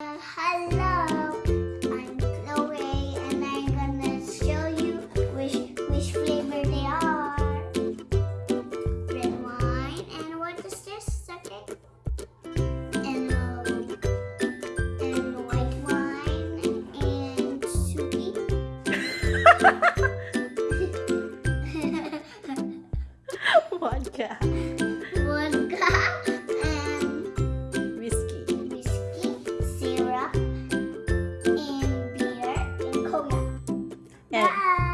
Uh, hello, I'm Chloe and I'm gonna show you which, which flavor they are. Red wine and what is this? Okay. And, um, and white wine and sweet. Vodka. Yeah.